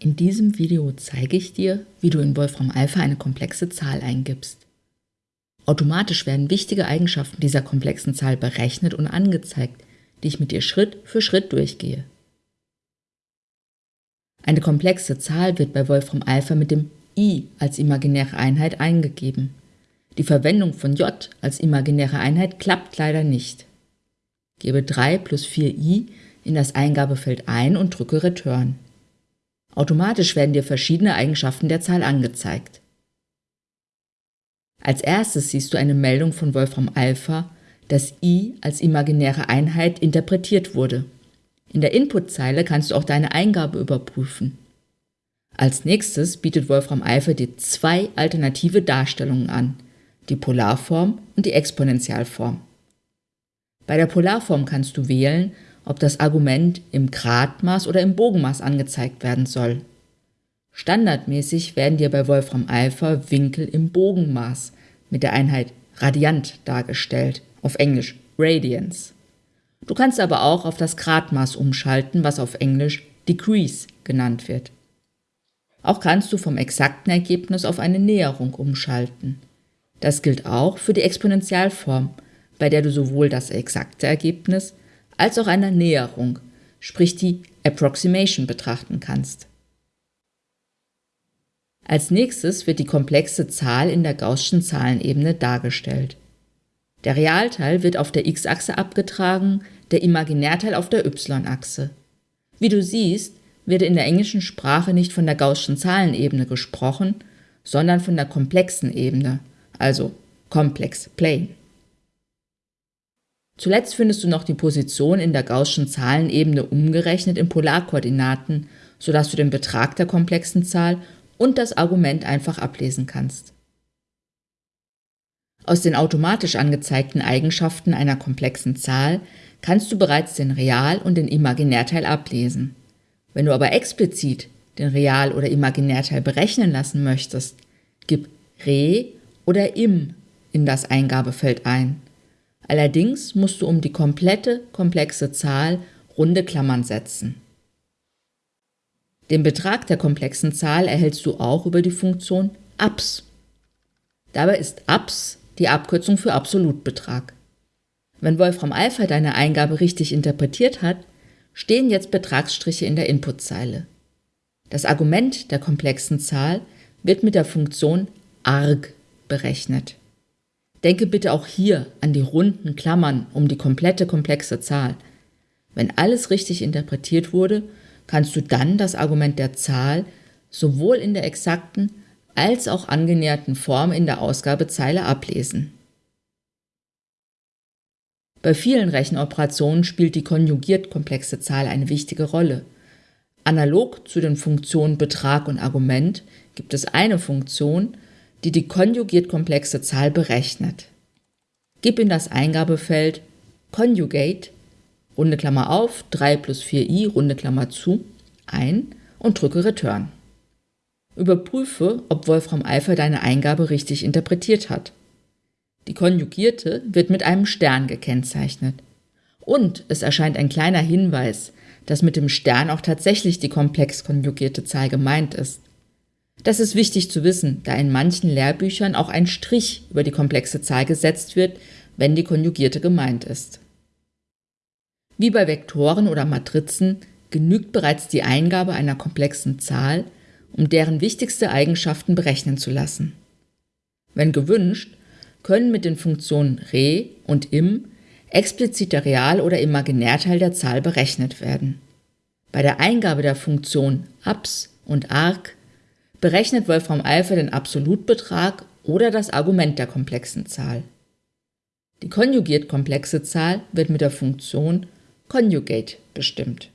In diesem Video zeige ich dir, wie du in Wolfram Alpha eine komplexe Zahl eingibst. Automatisch werden wichtige Eigenschaften dieser komplexen Zahl berechnet und angezeigt, die ich mit dir Schritt für Schritt durchgehe. Eine komplexe Zahl wird bei Wolfram Alpha mit dem i als imaginäre Einheit eingegeben. Die Verwendung von j als imaginäre Einheit klappt leider nicht. Gebe 3 plus 4i in das Eingabefeld ein und drücke Return. Automatisch werden dir verschiedene Eigenschaften der Zahl angezeigt. Als erstes siehst du eine Meldung von Wolfram Alpha, dass i als imaginäre Einheit interpretiert wurde. In der Inputzeile kannst du auch deine Eingabe überprüfen. Als nächstes bietet Wolfram Alpha dir zwei alternative Darstellungen an, die Polarform und die Exponentialform. Bei der Polarform kannst du wählen, ob das Argument im Gradmaß oder im Bogenmaß angezeigt werden soll. Standardmäßig werden dir bei Wolfram Alpha Winkel im Bogenmaß mit der Einheit Radiant dargestellt, auf Englisch Radians. Du kannst aber auch auf das Gradmaß umschalten, was auf Englisch Degrees genannt wird. Auch kannst du vom exakten Ergebnis auf eine Näherung umschalten. Das gilt auch für die Exponentialform, bei der du sowohl das exakte Ergebnis als auch eine Näherung, sprich die Approximation betrachten kannst. Als nächstes wird die komplexe Zahl in der Gaußschen Zahlenebene dargestellt. Der Realteil wird auf der x-Achse abgetragen, der Imaginärteil auf der y-Achse. Wie du siehst, wird in der englischen Sprache nicht von der Gaußschen Zahlenebene gesprochen, sondern von der komplexen Ebene, also Complex Plane. Zuletzt findest du noch die Position in der Gaußschen Zahlenebene umgerechnet in Polarkoordinaten, sodass du den Betrag der komplexen Zahl und das Argument einfach ablesen kannst. Aus den automatisch angezeigten Eigenschaften einer komplexen Zahl kannst du bereits den Real- und den Imaginärteil ablesen. Wenn du aber explizit den Real- oder Imaginärteil berechnen lassen möchtest, gib Re oder Im in das Eingabefeld ein. Allerdings musst du um die komplette komplexe Zahl runde Klammern setzen. Den Betrag der komplexen Zahl erhältst du auch über die Funktion abs. Dabei ist abs die Abkürzung für Absolutbetrag. Wenn Wolfram Alpha deine Eingabe richtig interpretiert hat, stehen jetzt Betragsstriche in der Inputzeile. Das Argument der komplexen Zahl wird mit der Funktion arg berechnet. Denke bitte auch hier an die runden Klammern um die komplette komplexe Zahl. Wenn alles richtig interpretiert wurde, kannst du dann das Argument der Zahl sowohl in der exakten als auch angenäherten Form in der Ausgabezeile ablesen. Bei vielen Rechenoperationen spielt die konjugiert komplexe Zahl eine wichtige Rolle. Analog zu den Funktionen Betrag und Argument gibt es eine Funktion, die die konjugiert komplexe Zahl berechnet. Gib in das Eingabefeld Conjugate, runde Klammer auf, 3 plus 4i, runde Klammer zu, ein und drücke Return. Überprüfe, ob Wolfram Alpha deine Eingabe richtig interpretiert hat. Die konjugierte wird mit einem Stern gekennzeichnet. Und es erscheint ein kleiner Hinweis, dass mit dem Stern auch tatsächlich die komplex konjugierte Zahl gemeint ist. Das ist wichtig zu wissen, da in manchen Lehrbüchern auch ein Strich über die komplexe Zahl gesetzt wird, wenn die konjugierte gemeint ist. Wie bei Vektoren oder Matrizen genügt bereits die Eingabe einer komplexen Zahl, um deren wichtigste Eigenschaften berechnen zu lassen. Wenn gewünscht, können mit den Funktionen re und im explizit der Real- oder Imaginärteil der Zahl berechnet werden. Bei der Eingabe der Funktion abs und arc berechnet Wolfram Alpha den Absolutbetrag oder das Argument der komplexen Zahl. Die konjugiert komplexe Zahl wird mit der Funktion conjugate bestimmt